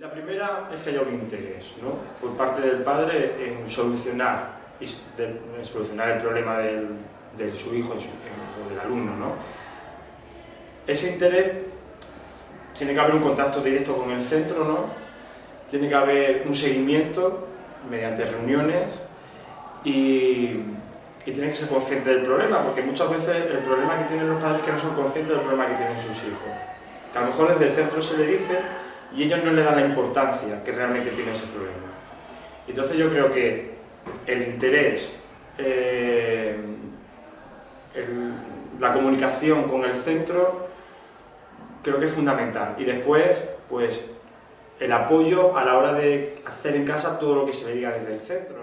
La primera es que haya un interés ¿no? por parte del padre en solucionar, en solucionar el problema del, de su hijo o del alumno. ¿no? Ese interés tiene que haber un contacto directo con el centro, ¿no? tiene que haber un seguimiento mediante reuniones y, y tiene que ser consciente del problema, porque muchas veces el problema que tienen los padres es que no son conscientes del problema que tienen sus hijos. Que a lo mejor desde el centro se le dice y ellos no le dan la importancia que realmente tiene ese problema. Entonces yo creo que el interés, eh, la comunicación con el centro, creo que es fundamental. Y después, pues, el apoyo a la hora de hacer en casa todo lo que se le diga desde el centro.